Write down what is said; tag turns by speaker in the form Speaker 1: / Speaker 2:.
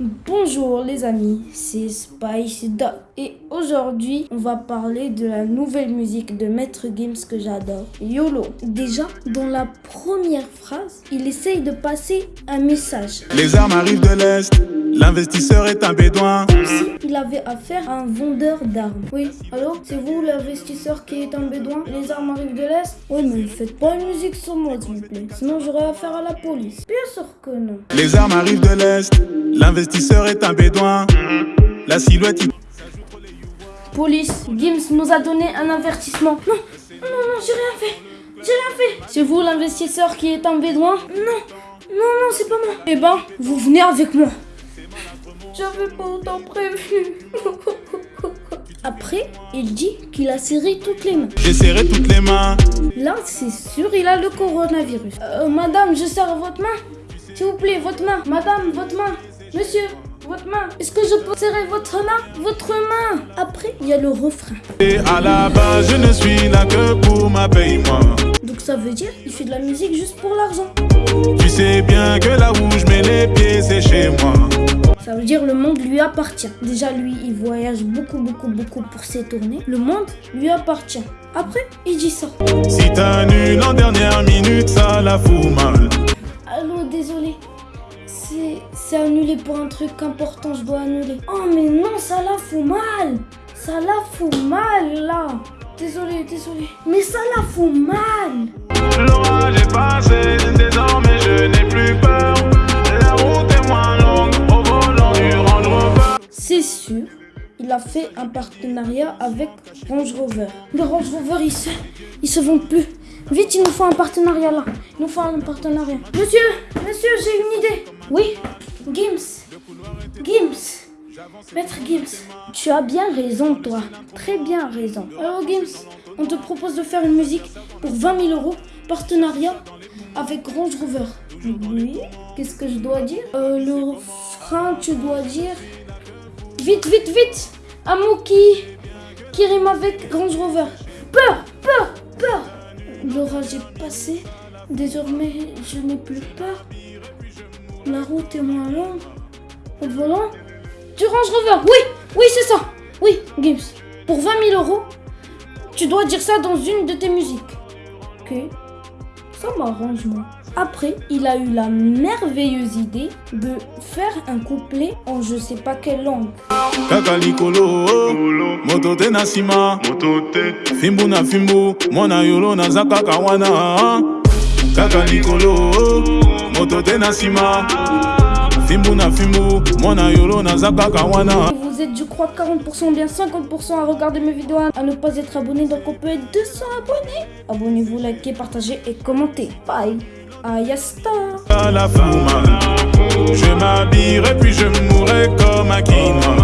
Speaker 1: Bonjour les amis, c'est Spice Dog et aujourd'hui on va parler de la nouvelle musique de Maître Games que j'adore, YOLO. Déjà, dans la première phrase, il essaye de passer un message.
Speaker 2: Les armes arrivent de l'Est, l'investisseur est un bédouin.
Speaker 1: Il avait affaire à un vendeur d'armes. Oui, allô? C'est vous l'investisseur qui est un bédouin? Les armes arrivent de l'Est? Oui, mais ne faites pas une musique sur moi s'il vous plaît, sinon j'aurai affaire à la police. Bien sûr que non.
Speaker 2: Les armes arrivent de l'Est, l'investisseur est un bédouin. La silhouette...
Speaker 1: Police, Gims nous a donné un avertissement. Non, non, non, j'ai rien fait. J'ai rien fait. C'est vous l'investisseur qui est un bédouin? Non, non, non, c'est pas moi. Eh ben, vous venez avec moi. J'avais pas autant prévu. Après, il dit qu'il a serré toutes les mains.
Speaker 2: J'ai serré toutes les mains.
Speaker 1: Là, c'est sûr, il a le coronavirus. Euh, madame, je serre votre main. S'il vous plaît, votre main. Madame, votre main. Monsieur, votre main. Est-ce que je peux serrer votre main Votre main? Après, il y a le refrain.
Speaker 2: Et à la base, je ne suis là que pour ma paye, moi.
Speaker 1: Donc ça veut dire qu'il fait de la musique juste pour l'argent.
Speaker 2: Tu sais bien que là où je mets les pieds, c'est chez moi.
Speaker 1: Ça veut dire le monde lui appartient. Déjà, lui, il voyage beaucoup, beaucoup, beaucoup pour ses tournées. Le monde lui appartient. Après, il dit ça.
Speaker 2: Si t'annules en dernière minute, ça la fout mal.
Speaker 1: C'est annulé pour un truc important, je dois annuler. Oh, mais non, ça la fout mal. Ça la fout mal, là. Désolé, désolé. Mais ça la fout mal.
Speaker 2: L'orage est passé, désormais je n'ai plus peur. La route est moins longue au volant du Range Rover.
Speaker 1: C'est sûr, il a fait un partenariat avec Range Rover. Le Range Rover, il se, il se vend plus. Vite, il nous faut un partenariat là. Il nous faut un partenariat. Monsieur, monsieur, j'ai une idée. Oui. Maître Gims, tu as bien raison, toi. Très bien raison. Alors, Gims, on te propose de faire une musique pour 20 000 euros, partenariat avec Range Rover. Oui, qu'est-ce que je dois dire? Euh, Le refrain, tu dois dire Vite, vite, vite Un mot qui, rime avec Range Rover. Peur, peur, peur L'orage est passé. Désormais, je n'ai plus peur. La route est moins longue. Au volant Du Range Rover. Oui, oui, c'est ça. Oui, Gibbs. Pour 20 000 euros, tu dois dire ça dans une de tes musiques. Ok. Ça m'arrange, moi. Après, il a eu la merveilleuse idée de faire un couplet en je sais pas quelle langue.
Speaker 2: Kaka likolo, moto te na nsima fimbu na fimbu mwana yolo naza kaka wana kaka likolo moto te na na mwana yolo
Speaker 1: Et vous êtes, je crois, 40%, bien 50% à regarder mes vidéos, à ne pas être abonné, donc on peut être 200 abonnés. Abonnez-vous, likez, partagez et commentez. Bye. Ayasta.
Speaker 2: la je m'habillerai puis je mourrai comme un quinoa